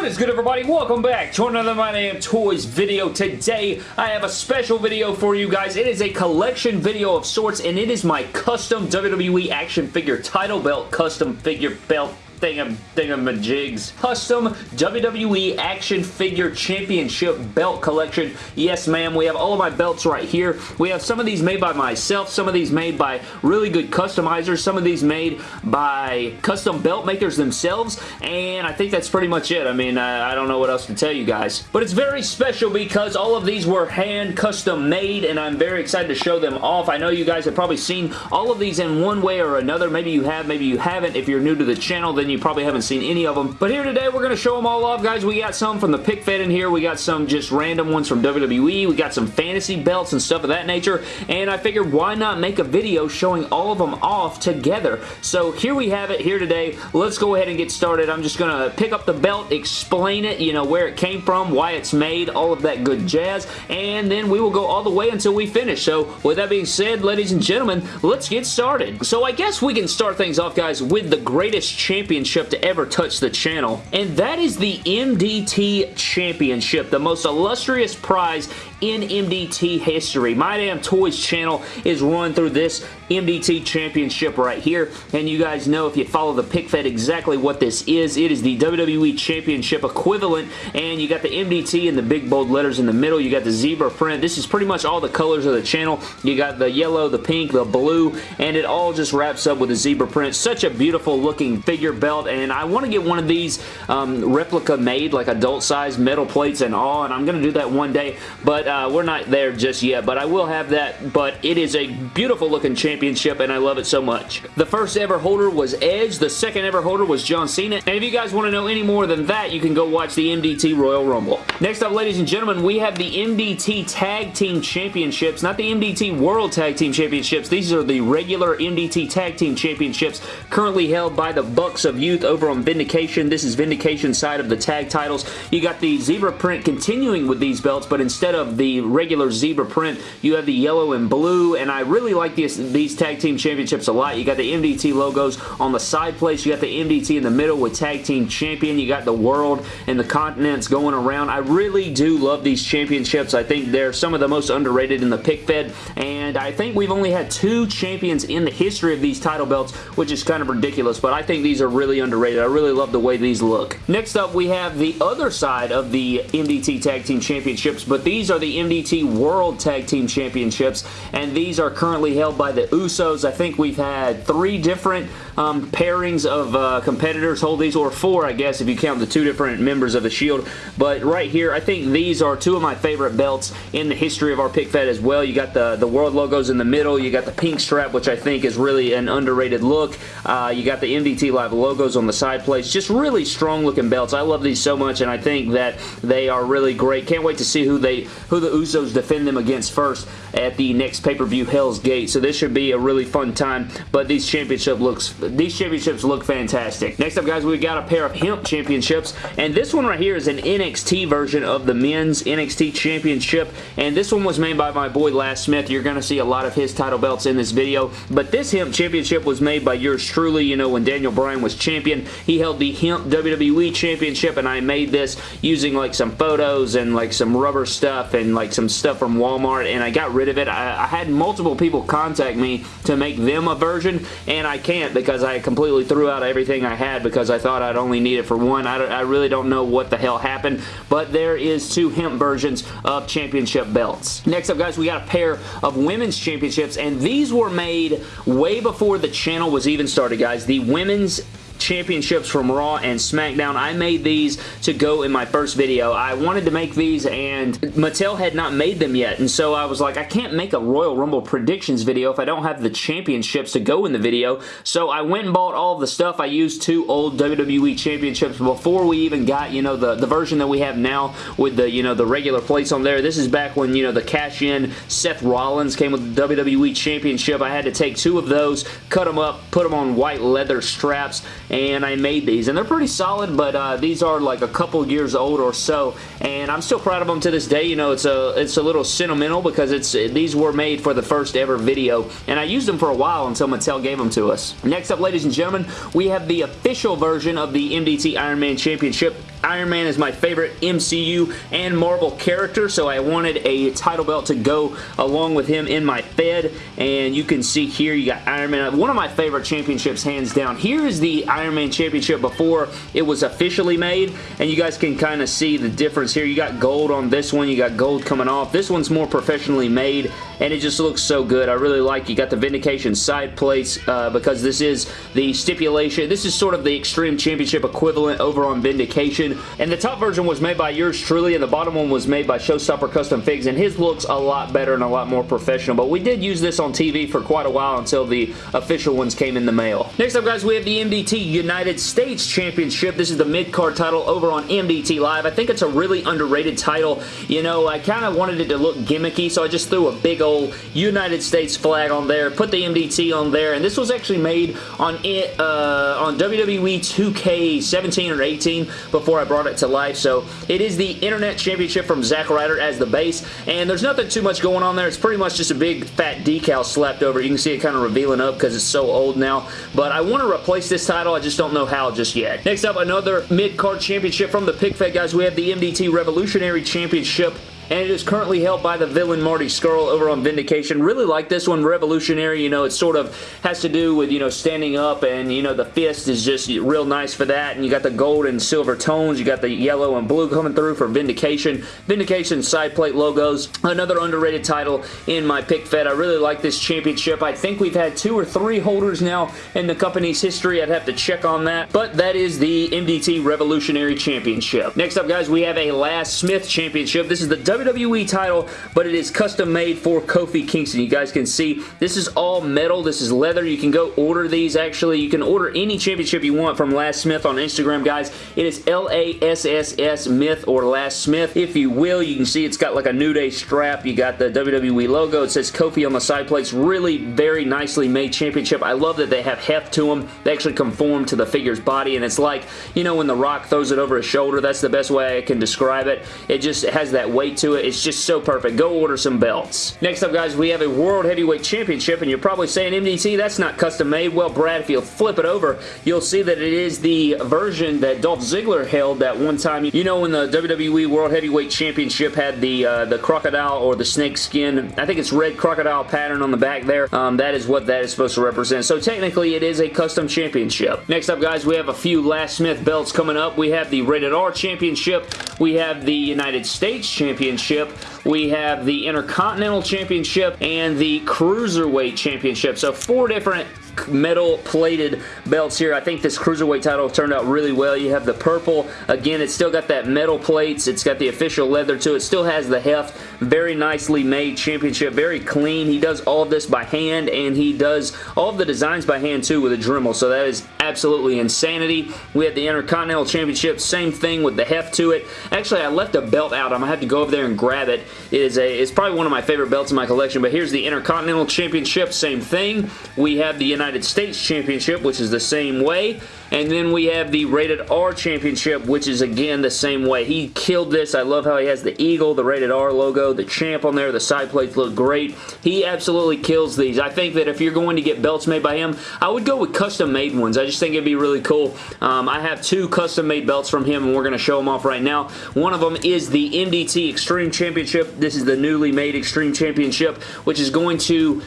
What is good everybody? Welcome back to another My Damn Toys video. Today I have a special video for you guys. It is a collection video of sorts and it is my custom WWE action figure title belt custom figure belt thingam thingamajigs. Custom WWE Action Figure Championship Belt Collection. Yes, ma'am. We have all of my belts right here. We have some of these made by myself, some of these made by really good customizers, some of these made by custom belt makers themselves, and I think that's pretty much it. I mean, I, I don't know what else to tell you guys. But it's very special because all of these were hand custom made, and I'm very excited to show them off. I know you guys have probably seen all of these in one way or another. Maybe you have, maybe you haven't. If you're new to the channel, then you probably haven't seen any of them. But here today, we're going to show them all off, guys. We got some from the pick fed in here. We got some just random ones from WWE. We got some fantasy belts and stuff of that nature. And I figured, why not make a video showing all of them off together? So here we have it here today. Let's go ahead and get started. I'm just going to pick up the belt, explain it, you know, where it came from, why it's made, all of that good jazz. And then we will go all the way until we finish. So with that being said, ladies and gentlemen, let's get started. So I guess we can start things off, guys, with the greatest championship to ever touch the channel, and that is the MDT Championship, the most illustrious prize in MDT history. My Damn Toys channel is run through this MDT Championship right here, and you guys know if you follow the pick fed exactly what this is. It is the WWE Championship equivalent, and you got the MDT in the big bold letters in the middle. You got the zebra print. This is pretty much all the colors of the channel. You got the yellow, the pink, the blue, and it all just wraps up with a zebra print. Such a beautiful looking figure belt, and I want to get one of these um, replica made, like adult size metal plates and all, and I'm going to do that one day, but uh, we're not there just yet, but I will have that, but it is a beautiful looking championship, and I love it so much. The first ever holder was Edge. The second ever holder was John Cena, and if you guys want to know any more than that, you can go watch the MDT Royal Rumble. Next up, ladies and gentlemen, we have the MDT Tag Team Championships, not the MDT World Tag Team Championships. These are the regular MDT Tag Team Championships currently held by the Bucks of Youth over on Vindication. This is Vindication side of the tag titles. You got the zebra print continuing with these belts, but instead of the regular zebra print, you have the yellow and blue, and I really like these, these tag team championships a lot. You got the MDT logos on the side place. You got the MDT in the middle with tag team champion. You got the world and the continents going around. I really do love these championships. I think they're some of the most underrated in the pick fed, and I think we've only had two champions in the history of these title belts, which is kind of ridiculous, but I think these are really underrated. I really love the way these look. Next up, we have the other side of the MDT Tag Team Championships, but these are the MDT World Tag Team Championships, and these are currently held by the Usos. I think we've had three different um, pairings of uh, competitors hold these, or four, I guess, if you count the two different members of the Shield, but right here, I think these are two of my favorite belts in the history of our pick fed as well. You got the, the World logos in the middle, you got the pink strap, which I think is really an underrated look. Uh, you got the MDT Live logos on the side plates. Just really strong looking belts. I love these so much, and I think that they are really great. Can't wait to see who they who the Usos defend them against first at the next pay-per-view Hell's Gate. So this should be a really fun time, but these championship looks these championships look fantastic. Next up, guys, we got a pair of hemp championships, and this one right here is an NXT version of the men's NXT championship, and this one was made by my boy Last Smith. You're going to see a lot of his title belts in this video, but this hemp championship was made by yours truly, you know, when Daniel Bryan was champion. He held the hemp WWE championship, and I made this using like some photos and like some rubber stuff and like some stuff from Walmart, and I got rid of it. I, I had multiple people contact me to make them a version, and I can't because I completely threw out everything I had because I thought I'd only need it for one. I, I really don't know what the hell happened, but there is two hemp versions of championship belts. Next up, guys, we got a pair of women's championships, and these were made way before the channel was even started, guys. The women's championships from Raw and SmackDown. I made these to go in my first video. I wanted to make these and Mattel had not made them yet and so I was like I can't make a Royal Rumble predictions video if I don't have the championships to go in the video so I went and bought all the stuff. I used two old WWE championships before we even got you know the, the version that we have now with the you know the regular plates on there. This is back when you know the cash-in Seth Rollins came with the WWE championship. I had to take two of those, cut them up, put them on white leather straps and I made these. And they're pretty solid, but uh, these are like a couple years old or so, and I'm still proud of them to this day. You know, it's a it's a little sentimental because it's these were made for the first ever video, and I used them for a while until Mattel gave them to us. Next up, ladies and gentlemen, we have the official version of the MDT Iron Man Championship Iron Man is my favorite MCU and Marvel character, so I wanted a title belt to go along with him in my Fed, and you can see here you got Iron Man. One of my favorite championships, hands down. Here is the Iron Man Championship before it was officially made, and you guys can kind of see the difference here. You got gold on this one. You got gold coming off. This one's more professionally made, and it just looks so good. I really like You got the Vindication side plates uh, because this is the stipulation. This is sort of the Extreme Championship equivalent over on Vindication, and the top version was made by yours truly, and the bottom one was made by Showstopper Custom Figs, and his looks a lot better and a lot more professional, but we did use this on TV for quite a while until the official ones came in the mail. Next up, guys, we have the MDT United States Championship. This is the mid-card title over on MDT Live. I think it's a really underrated title. You know, I kind of wanted it to look gimmicky, so I just threw a big old United States flag on there, put the MDT on there, and this was actually made on it uh, on WWE 2K17 or 18 before I brought it to life, so it is the Internet Championship from Zack Ryder as the base, and there's nothing too much going on there. It's pretty much just a big fat decal slapped over. You can see it kind of revealing up because it's so old now, but I want to replace this title. I just don't know how just yet. Next up, another mid-card championship from the PickFed guys. We have the MDT Revolutionary Championship and it is currently held by the villain Marty Scurll over on Vindication. Really like this one, Revolutionary. You know, it sort of has to do with, you know, standing up and, you know, the fist is just real nice for that. And you got the gold and silver tones. You got the yellow and blue coming through for Vindication. Vindication side plate logos. Another underrated title in my pick fed. I really like this championship. I think we've had two or three holders now in the company's history. I'd have to check on that. But that is the MDT Revolutionary Championship. Next up, guys, we have a Last Smith Championship. This is the WWE title, but it is custom made for Kofi Kingston. You guys can see this is all metal. This is leather. You can go order these actually. You can order any championship you want from Last Smith on Instagram, guys. It is L-A-S-S-S Myth or Last Smith, if you will. You can see it's got like a New Day strap. You got the WWE logo. It says Kofi on the side plates. Really very nicely made championship. I love that they have heft to them. They actually conform to the figure's body, and it's like, you know, when The Rock throws it over his shoulder, that's the best way I can describe it. It just has that weight to it. It's just so perfect. Go order some belts. Next up, guys, we have a World Heavyweight Championship, and you're probably saying, MDT, that's not custom made. Well, Brad, if you flip it over, you'll see that it is the version that Dolph Ziggler held that one time. You know when the WWE World Heavyweight Championship had the uh, the crocodile or the snake skin, I think it's red crocodile pattern on the back there. Um, that is what that is supposed to represent. So technically, it is a custom championship. Next up, guys, we have a few Last Smith belts coming up. We have the Rated R Championship. We have the United States Championship Championship. We have the Intercontinental Championship and the Cruiserweight Championship. So four different metal plated belts here. I think this Cruiserweight title turned out really well. You have the purple. Again, it's still got that metal plates. It's got the official leather to it. Still has the heft. Very nicely made championship. Very clean. He does all of this by hand and he does all of the designs by hand too with a Dremel. So that is absolutely insanity. We have the Intercontinental Championship. Same thing with the heft to it. Actually, I left a belt out. I'm going to have to go over there and grab it. It is a, it's probably one of my favorite belts in my collection, but here's the Intercontinental Championship. Same thing. We have the United States Championship, which is the same way. And then we have the Rated R Championship, which is again the same way. He killed this. I love how he has the eagle, the Rated R logo, the champ on there. The side plates look great. He absolutely kills these. I think that if you're going to get belts made by him, I would go with custom made ones. I just think it'd be really cool. Um, I have two custom made belts from him and we're going to show them off right now. One of them is the MDT Extreme Championship. This is the newly made Extreme Championship, which is going to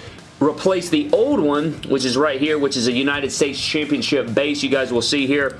replace the old one, which is right here, which is a United States Championship base. You guys will see here.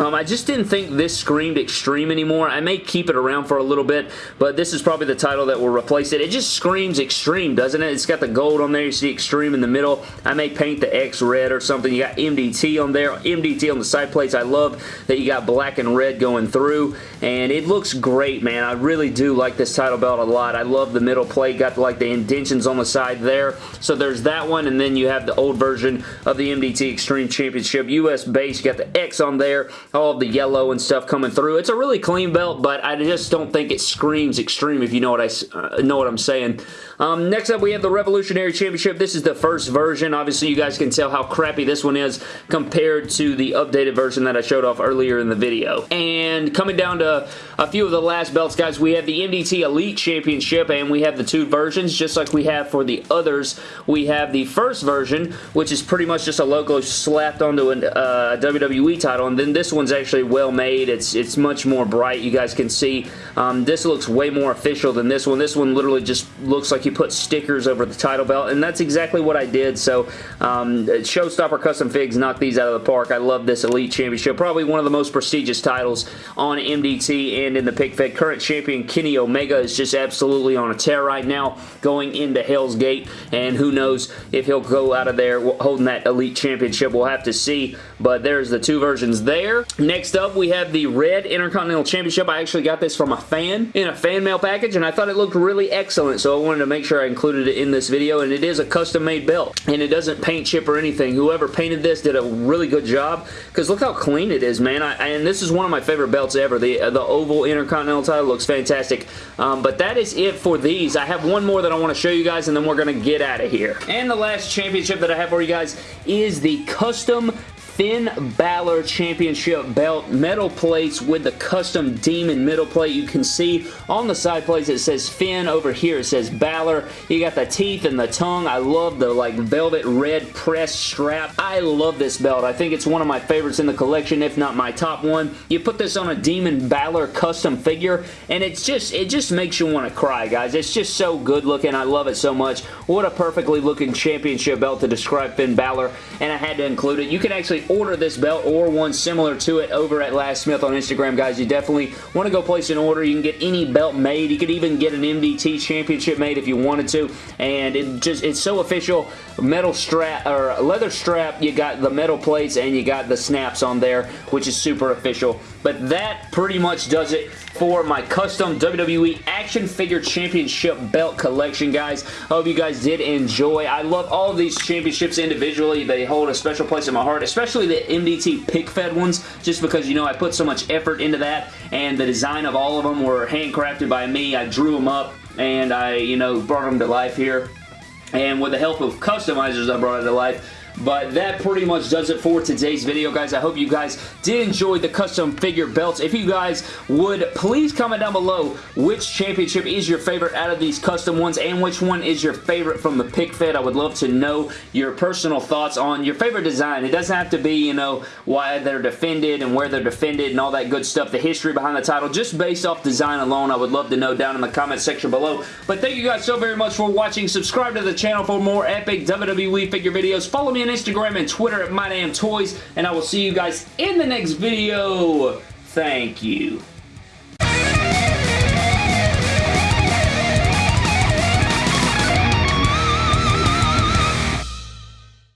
Um, I just didn't think this screamed Extreme anymore. I may keep it around for a little bit, but this is probably the title that will replace it. It just screams Extreme, doesn't it? It's got the gold on there. You see Extreme in the middle. I may paint the X red or something. You got MDT on there. MDT on the side plates. I love that you got black and red going through, and it looks great, man. I really do like this title belt a lot. I love the middle plate. Got like the indentions on the side there. So there's that one, and then you have the old version of the MDT Extreme Championship US base. You got the X on there all the yellow and stuff coming through. It's a really clean belt, but I just don't think it screams extreme if you know what I uh, know what I'm saying. Um, next up, we have the Revolutionary Championship. This is the first version. Obviously, you guys can tell how crappy this one is compared to the updated version that I showed off earlier in the video. And coming down to a few of the last belts, guys, we have the MDT Elite Championship, and we have the two versions, just like we have for the others. We have the first version, which is pretty much just a logo slapped onto a uh, WWE title, and then this one one's actually well made. It's, it's much more bright. You guys can see um, this looks way more official than this one. This one literally just looks like you put stickers over the title belt, and that's exactly what I did. So um, Showstopper Custom Figs knocked these out of the park. I love this Elite Championship. Probably one of the most prestigious titles on MDT and in the Pick Fed. Current champion Kenny Omega is just absolutely on a tear right now going into Hell's Gate, and who knows if he'll go out of there holding that Elite Championship. We'll have to see, but there's the two versions there. Next up, we have the Red Intercontinental Championship. I actually got this from a fan in a fan mail package, and I thought it looked really excellent, so I wanted to make sure I included it in this video, and it is a custom-made belt, and it doesn't paint chip or anything. Whoever painted this did a really good job, because look how clean it is, man. I, and this is one of my favorite belts ever. The, uh, the Oval Intercontinental title looks fantastic, um, but that is it for these. I have one more that I want to show you guys, and then we're going to get out of here. And the last championship that I have for you guys is the Custom Finn Balor Championship belt metal plates with the custom demon middle plate. You can see on the side plates it says Finn. Over here it says Balor. You got the teeth and the tongue. I love the like velvet red press strap. I love this belt. I think it's one of my favorites in the collection, if not my top one. You put this on a Demon Balor custom figure and it's just, it just makes you want to cry, guys. It's just so good looking. I love it so much. What a perfectly looking championship belt to describe Finn Balor and I had to include it. You can actually order this belt or one similar to it over at Last Smith on Instagram, guys. You definitely want to go place an order. You can get any belt made. You could even get an MDT championship made if you wanted to, and it just it's so official. Metal strap or leather strap. You got the metal plates and you got the snaps on there, which is super official. But that pretty much does it for my custom WWE Action Figure Championship belt collection, guys. I hope you guys did enjoy. I love all of these championships individually. They hold a special place in my heart, especially the MDT pick fed ones, just because, you know, I put so much effort into that, and the design of all of them were handcrafted by me. I drew them up, and I, you know, brought them to life here. And with the help of customizers, I brought it to life. But that pretty much does it for today's video, guys. I hope you guys did enjoy the custom figure belts. If you guys would, please comment down below which championship is your favorite out of these custom ones and which one is your favorite from the pick fed. I would love to know your personal thoughts on your favorite design. It doesn't have to be, you know, why they're defended and where they're defended and all that good stuff, the history behind the title. Just based off design alone, I would love to know down in the comment section below. But thank you guys so very much for watching. Subscribe to the channel for more epic WWE figure videos. Follow on Instagram and Twitter at MyDamnToys, and I will see you guys in the next video. Thank you.